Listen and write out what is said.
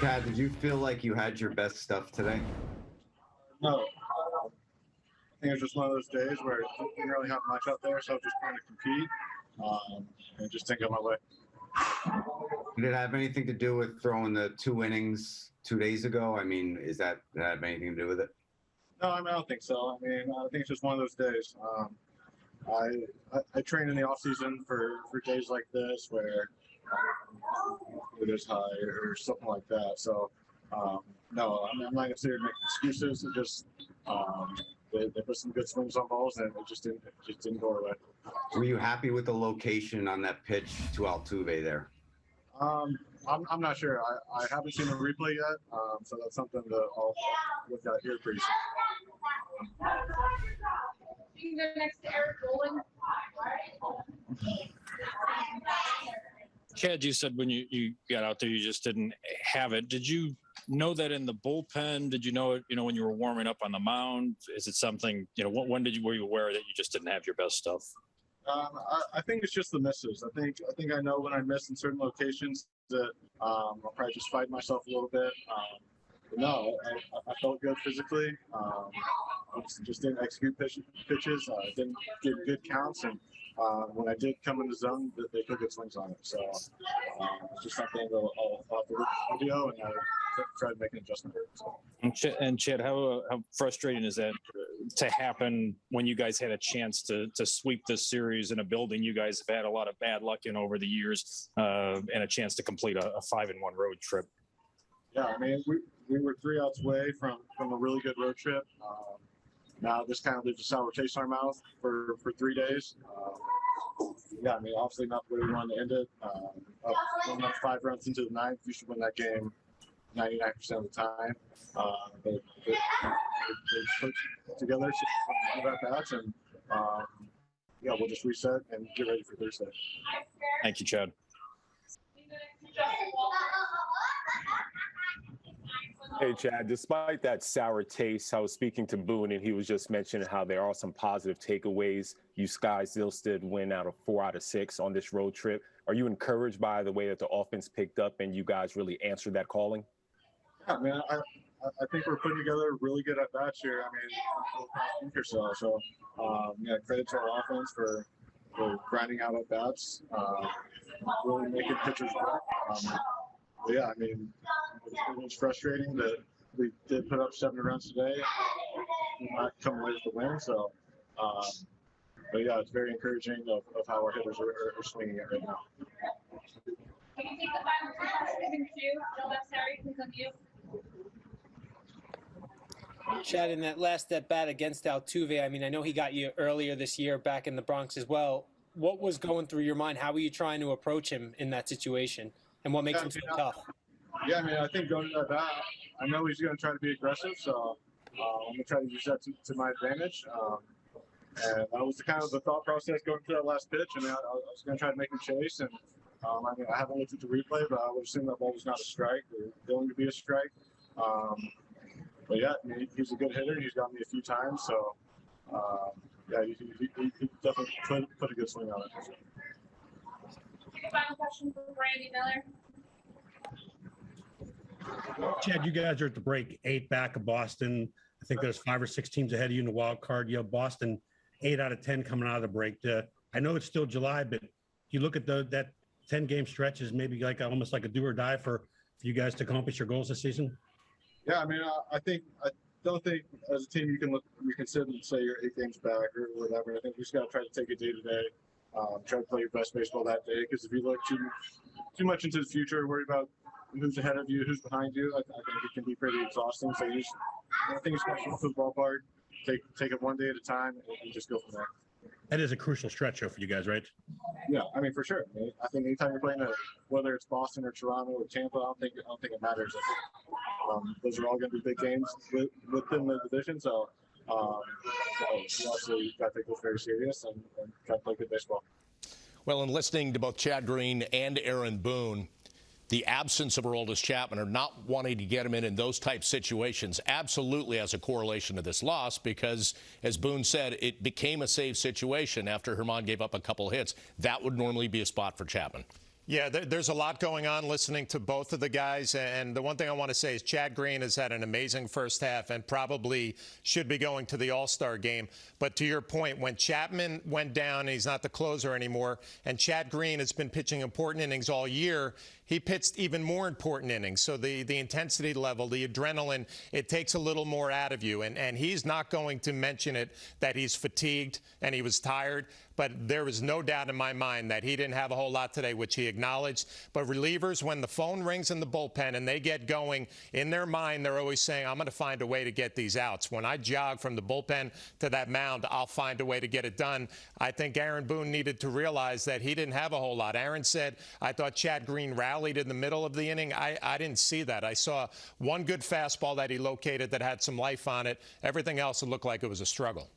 Chad, did you feel like you had your best stuff today? No. I think it was just one of those days where I didn't really have much out there, so I was just trying to compete um, and just didn't go my way. Did it have anything to do with throwing the two innings two days ago? I mean, is that, have anything to do with it? No, I, mean, I don't think so. I mean, I think it's just one of those days. Um, I, I I train in the off season for for days like this where it is high or something like that. So um, no, I'm, I'm not gonna sit here and make excuses. It just um, they, they put some good swings on balls and it just didn't it just didn't go our way. Were you happy with the location on that pitch to Altuve there? Um, I'm, I'm not sure. I, I haven't seen a replay yet, um, so that's something that I'll look at here pretty soon. You can go next to Erik Boland. Chad, you said when you, you got out there, you just didn't have it. Did you know that in the bullpen? Did you know it, you know, when you were warming up on the mound? Is it something, you know, when, when did you, were you aware that you just didn't have your best stuff? Um, I, I think it's just the misses. I think I think I know when I miss in certain locations that um, I'll probably just fight myself a little bit. Um, no, I, I felt good physically. Um, I just, just didn't execute pitch, pitches. Uh, didn't get good counts, and uh, when I did come in the zone, they, they put good swings on it. So um, it's just something that I'll, I'll, I'll have to look at the video and I try to make an adjustment. So. And Chad, and Chad how, uh, how frustrating is that to happen when you guys had a chance to to sweep this series in a building you guys have had a lot of bad luck in over the years uh, and a chance to complete a, a five in one road trip? Yeah, I mean, we, we were three outs away from, from a really good road trip. Um, now this kind of leaves a sour taste in our mouth for, for three days. Um, yeah, I mean, obviously not way we wanted to end it. Um, up, up five runs into the ninth, you should win that game 99% of the time. Uh, but, but they, they put together at bats, and um, yeah, we'll just reset and get ready for Thursday. Thank you, Chad. You can go next to Justin Walker. Hey, Chad, despite that sour taste, I was speaking to Boone and he was just mentioning how there are some positive takeaways. You guys still did win out of four out of six on this road trip. Are you encouraged by the way that the offense picked up and you guys really answered that calling? Yeah, man, I, I- think we're putting together really good at bats here. I mean, week or so. So, um, yeah, credit to our offense for, for grinding out at bats, uh, really making pitchers work. Um, yeah, I mean, it was frustrating that we did put up seven runs today, not come away with the win. So, um, but yeah, it's very encouraging of, of how our hitters are, are, are swinging it right now. You take the final two questions two. Joe Massari, please unmute. Chad, in that last at bat against Altuve, I mean, I know he got you earlier this year back in the Bronx as well. What was going through your mind? How were you trying to approach him in that situation? And what makes Yeah, him so yeah. tough? Yeah, I mean, I think going to that I know he's going to try to be aggressive, so uh, I'm going to try to use that to, to my advantage. Um, and that was the kind of the thought process going through that last pitch. I mean, I, I was going to try to make him chase, and um, I mean, I haven't looked at the replay, but I would assume that ball was not a strike or going to be a strike. Um, but yeah, I mean, he's a good hitter. He's got me a few times, so um, yeah, he, he, he, definitely put, put a good swing on it. Final question for Randy Miller. Chad, you guys are at the break eight back of Boston. I think there's five or six teams ahead of you in the wild card. You have Boston eight out of 10 coming out of the break. Uh, I know it's still July, but you look at the, that 10 game stretch is maybe like almost like a do or die for, for you guys to accomplish your goals this season. Yeah, I mean, I, I think I don't think as a team you can look you can sit and say you're eight games back or whatever. I think we just got to try to take it day to day, um, try to play your best baseball that day. Because if you look too too much into the future, worry about who's ahead of you, who's behind you, I, I think it can be pretty exhausting. So you just, I think it's going to the ballpark. Take take it one day at a time and, and just go from there. That is a crucial stretch though for you guys, right? Yeah, I mean for sure. I, mean, I think anytime you're playing a, whether it's Boston or Toronto or Tampa, I don't think I don't think it matters. I think, um, those are all going to be big games with, within the division. So, um, so you obviously got to take this very serious and, and try to play good baseball. Well, in listening to both Chad Green and Aaron Boone, the absence of Aroldis Chapman or not wanting to get him in in those type situations absolutely has a correlation to this loss because, as Boone said, it became a save situation after Herman gave up a couple hits. That would normally be a spot for Chapman. Yeah, there, there's a lot going on listening to both of the guys. And the one thing I want to say is Chad Green has had an amazing first half and probably should be going to the All Star game. But to your point, when Chapman went down and he's not the closer anymore, and Chad Green has been pitching important innings all year, he pitched even more important innings. So the, the intensity level, the adrenaline, it takes a little more out of you. And, and he's not going to mention it that he's fatigued and he was tired. But there was no doubt in my mind that he didn't have a whole lot today, which he acknowledged. But relievers, when the phone rings in the bullpen and they get going, in their mind, they're always saying, I'm going to find a way to get these outs. When I jog from the bullpen to that mound, I'll find a way to get it done. I think Aaron Boone needed to realize that he didn't have a whole lot. Aaron said, I thought Chad Green rallied in the middle of the inning. I, I didn't see that. I saw one good fastball that he located that had some life on it. Everything else, it looked like it was a struggle.